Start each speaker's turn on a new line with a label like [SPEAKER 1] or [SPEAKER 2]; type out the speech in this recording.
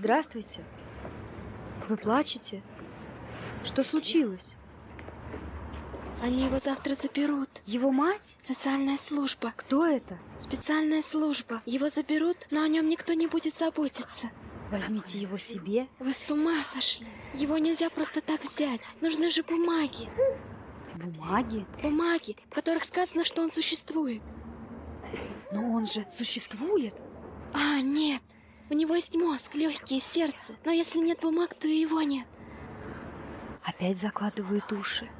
[SPEAKER 1] Здравствуйте. Вы плачете? Что случилось?
[SPEAKER 2] Они его завтра заберут.
[SPEAKER 1] Его мать?
[SPEAKER 2] Социальная служба.
[SPEAKER 1] Кто это?
[SPEAKER 2] Специальная служба. Его заберут, но о нем никто не будет заботиться.
[SPEAKER 1] Возьмите его себе.
[SPEAKER 2] Вы с ума сошли. Его нельзя просто так взять. Нужны же бумаги.
[SPEAKER 1] Бумаги?
[SPEAKER 2] Бумаги, в которых сказано, что он существует.
[SPEAKER 1] Но он же существует.
[SPEAKER 2] А, нет. У него есть мозг, легкие, сердце. Но если нет бумаг, то и его нет.
[SPEAKER 1] Опять закладывают уши.